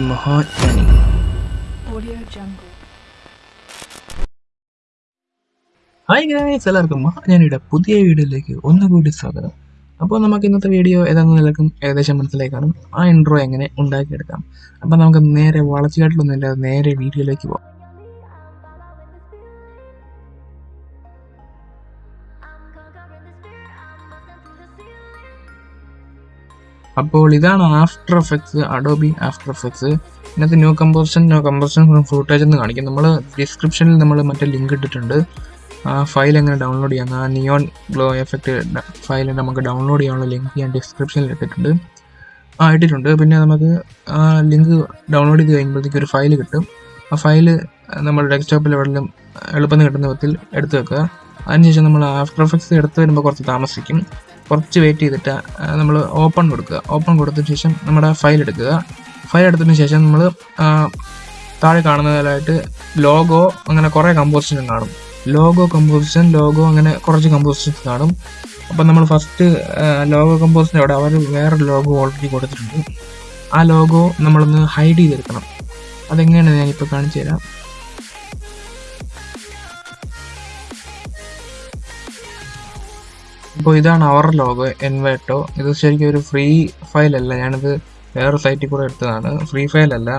മഹാജ്ഞാനി Audio Jungle. Hi guys എല്ലാവർക്കും മഹാജ്ഞാനിയുടെ പുതിയ വീഡിയോയിലേക്ക് ഒന്നുകൂടി സ്വാഗതം. അപ്പോൾ നമുക്ക് ഇന്നത്തെ വീഡിയോ ഏതാണെന്ന് നിലക്കും ഏകദേശം മനസ്സിലായി കാണും. ആ ഇൻട്രോ എങ്ങനെ ഉണ്ടാക്കിയെടുക്കാം? അപ്പോൾ നമുക്ക് നേരെ വളച്ചുകാട്ടിലൊന്നുമില്ലാതെ നേരെ വീഡിയോയിലേക്ക് പോകാം അപ്പോൾ ഇതാണ് after effects Adobe after effects ഇതിനകത്ത് new composition new composition footage എന്ന് കാണിക്കും. നമ്മൾ ഡിസ്ക്രിപ്ഷനിൽ നമ്മൾ മറ്റേ ലിങ്ക് ഇട്ടിട്ടുണ്ട്. ആ ഫയൽ എങ്ങനെ ഡൗൺലോഡ് ചെയ്യാം ആ നിയോൺ ഗ്ലോ എഫക്റ്റ് ഫയൽ നമുക്ക് ഡൗൺലോഡ് ചെയ്യാനുള്ള ലിങ്ക് ഞാൻ ഡിസ്ക്രിപ്ഷനിൽ ഇട്ടിട്ടുണ്ട്. ആ ഇട്ടിട്ടുണ്ട്. പിന്നെ നമുക്ക് ആ ലിങ്ക് ഡൗൺലോഡ് ചെയ്ത് കഴിയുമ്പോഴത്തേക്ക് ഒരു ഫയൽ കിട്ടും. ആ ഫയൽ നമ്മൾ ഡെസ്ക്ടോപ്പിൽ എവിടെയും എളുപ്പം കിട്ടുന്ന വിധത്തിൽ എടുത്തു വെക്കുക. അതിനുശേഷം നമ്മൾ ആഫ്റ്റർ എഫക്ട്സ് എടുത്ത് വരുമ്പോൾ കുറച്ച് താമസിക്കും. കുറച്ച് വെയിറ്റ് ചെയ്തിട്ട് നമ്മൾ ഓപ്പൺ കൊടുക്കുക. ഓപ്പൺ കൊടുത്തതിന് ശേഷം നമ്മുടെ ഫയൽ എടുക്കുക. ഫയൽ എടുത്തതിന് ശേഷം നമ്മൾ താഴെ കാണുന്നതിലായിട്ട് ലോഗോ അങ്ങനെ കുറേ കമ്പോസിഷൻ കാണും. ലോഗോ കമ്പോസിഷൻ ലോഗോ അങ്ങനെ കുറച്ച് കമ്പോസിഷൻസ് കാണും. അപ്പം നമ്മൾ ഫസ്റ്റ് ലോഗോ കമ്പോസിഷൻ അവിടെ അവർ വേറെ ലോഗോ ഓൾറെഡി കൊടുത്തിട്ടുണ്ട്. ആ ലോഗോ നമ്മളൊന്ന് ഹൈഡ് ചെയ്തെടുക്കണം. അതെങ്ങനെയാണ് ഞാനിപ്പോൾ കാണിച്ചു തരാം അപ്പോൾ ഇതാണ് അവർ ലോഗോ എൻവേട്ടോ ഇത് ശരിക്കും ഒരു ഫ്രീ ഫയൽ അല്ല. ഞാനിത് വേറെ സൈറ്റിൽ കൂടെ എടുത്തതാണ്. ഫ്രീ ഫയൽ അല്ല.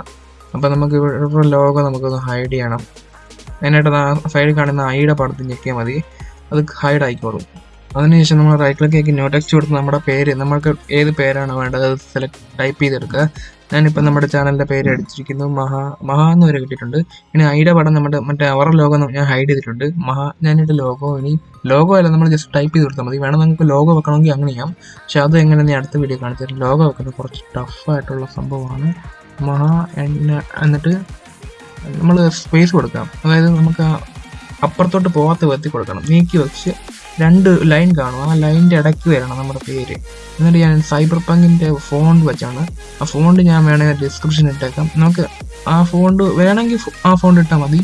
അപ്പോൾ നമുക്ക് ഇവിടെ ലോഗോ നമുക്കൊന്ന് ഹൈഡ് ചെയ്യണം. അതിനായിട്ട് സൈഡിൽ കാണുന്ന ഐയുടെ പടത്തിൽ ഞെക്കിയാൽ മതി. അത് ഹൈഡ് ആയിക്കോളും. അതിനുശേഷം നമ്മൾ റൈറ്റ് ക്ലിക്ക് ആക്കി നോ ടെക്സ്റ്റ് കൊടുത്ത് നമ്മുടെ പേര് നമുക്ക് ഏത് പേരാണ് വേണ്ടത് അത് സെലക്ട് ടൈപ്പ് ചെയ്തെടുക്കുക. ഞാനിപ്പോൾ നമ്മുടെ ചാനലിന്റെ പേര് അടിച്ചിരിക്കുന്നു. മഹാ മഹാ എന്ന് വരെ കിട്ടിയിട്ടുണ്ട്. ഇനി ഐയുടെ പടം നമ്മുടെ മറ്റേ അവർ ലോഗോ ഞാൻ ഹൈഡ് ചെയ്തിട്ടുണ്ട്. മഹാ ഞാനിട്ട് ലോഗോ ഇനി ലോഗോ അല്ല നമ്മൾ ജസ്റ്റ് ടൈപ്പ് ചെയ്ത് കൊടുത്താൽ മതി. വേണം നമുക്ക് ലോഗോ വെക്കണമെങ്കിൽ അങ്ങനെ ചെയ്യാം. പക്ഷെ അത് എങ്ങനെ ഞാൻ അടുത്ത വീഡിയോ കാണിച്ചു തരാം. ലോഗോ വെക്കുന്നത് കുറച്ച് ടഫായിട്ടുള്ള സംഭവമാണ്. മഹാ എന്ന എന്നിട്ട് നമ്മൾ സ്പേസ് കൊടുക്കാം. അതായത് നമുക്ക് അപ്പുറത്തോട്ട് പോകാത്ത വിധത്തിൽ കൊടുക്കണം. നീക്കി വെച്ച് രണ്ട് ലൈൻ കാണും. ആ ലൈനിന്റെ ഇടയ്ക്ക് വരണം നമ്മുടെ പേര്. എന്നിട്ട് ഞാൻ സൈബർ പങ്കിന്റെ ഫോണ്ട് വെച്ചാണ്. ആ ഫോണ്ട് ഞാൻ വേണമെങ്കിൽ ഡിസ്ക്രിപ്ഷൻ ഇട്ടേക്കാം. നമുക്ക് ആ ഫോണ്ട് വേണമെങ്കിൽ ആ ഫോണ്ട് ഇട്ടാൽ മതി.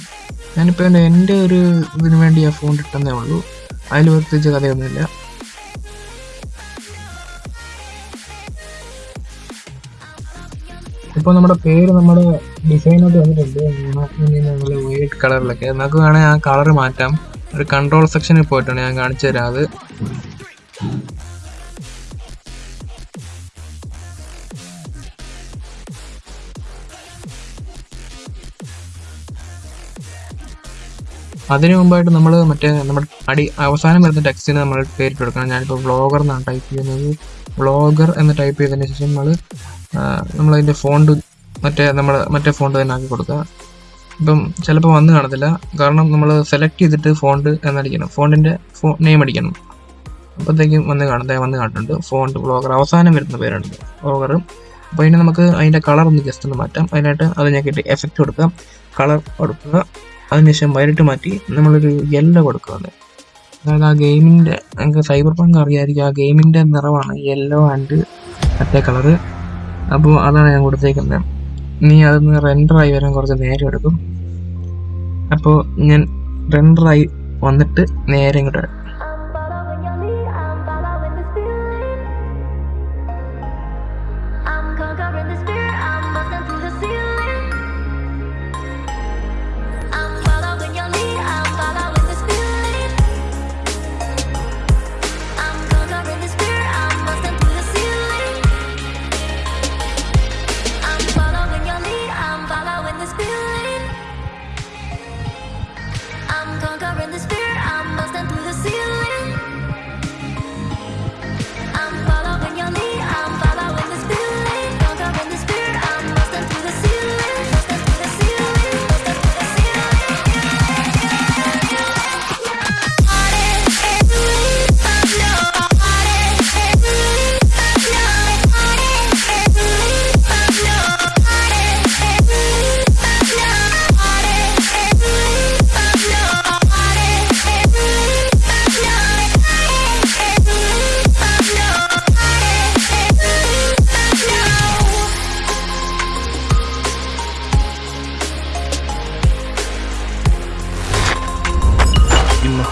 ഞാനിപ്പോൾ എന്റെ എന്റെ ഒരു ഇതിന് വേണ്ടി ആ ഫോണ്ട് ഇട്ടെന്നേ ഉള്ളൂ. അതിൽ പ്രത്യേകിച്ച് കഥയൊന്നുമില്ല. ഇപ്പോൾ നമ്മുടെ പേര് നമ്മുടെ ഡിസൈനൊക്കെ വന്നിട്ടുണ്ട്. വൈറ്റ് കളറിലൊക്കെ നമുക്ക് വേണമെങ്കിൽ ആ കളർ മാറ്റാം. ഒരു കൺട്രോൾ സെക്ഷനിൽ പോയിട്ടാണ് ഞാൻ കാണിച്ചു തരാം അത്. അതിനു മുമ്പായിട്ട് നമ്മൾ മറ്റേ നമ്മുടെ അടി അവസാനം വരുന്ന ടെക്സ്റ്റിന് നമ്മൾ പേരിട്ട് കൊടുക്കണം. ഞാനിപ്പോൾ വ്ളോഗർ എന്നാണ് ടൈപ്പ് ചെയ്യുന്നത്. വ്ളോഗർ എന്ന് ടൈപ്പ് ചെയ്തതിന് ശേഷം നമ്മൾ നമ്മളതിന്റെ ഫോണ്ട് മറ്റേ നമ്മൾ മറ്റേ ഫോണ്ട് തന്നെ ആക്കി കൊടുക്കുക. ഇപ്പം ചിലപ്പോൾ വന്ന് കാണത്തില്ല. കാരണം നമ്മൾ സെലക്ട് ചെയ്തിട്ട് ഫോണ്ട് എന്നടിക്കണം. ഫോണ്ടിന്റെ ഫോ നെയിം അടിക്കണം. അപ്പോഴത്തേക്കും വന്ന് കാണുന്നത് വന്ന് കാണുന്നുണ്ട് ഫോണ്ട് ബ്ലോഗർ അവസാനം വരുന്ന പേരാണ് ബ്ലോഗർ അപ്പോൾ അതിന് നമുക്ക് അതിന്റെ കളർ ഒന്ന് ജസ്റ്റ് ഒന്ന് മാറ്റാം. അതിനായിട്ട് അത് ഞെക്കിയിട്ട് എഫക്റ്റ് കൊടുക്കാം. കളർ കൊടുക്കുക. അതിനുശേഷം വൈറ്റ് മാറ്റി നമ്മളൊരു യെല്ലോ കൊടുക്കുന്നത് അതായത് ആ ഗെയിമിന്റെ നമുക്ക് സൈബർ പങ്ക് അറിയാമായിരിക്കും ആ ഗെയിമിന്റെ നിറമാണ് യെല്ലോ ആൻഡ് മറ്റേ കളറ് അപ്പോൾ അതാണ് ഞാൻ കൊടുത്തേക്കുന്നത്. നീ അതൊന്ന് ആയി വരാൻ കുറച്ച് നേരം എടുക്കും. അപ്പോൾ ഞാൻ റെൻഡറായി വന്നിട്ട് നേരെ ഇങ്ങോട്ട്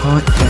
我。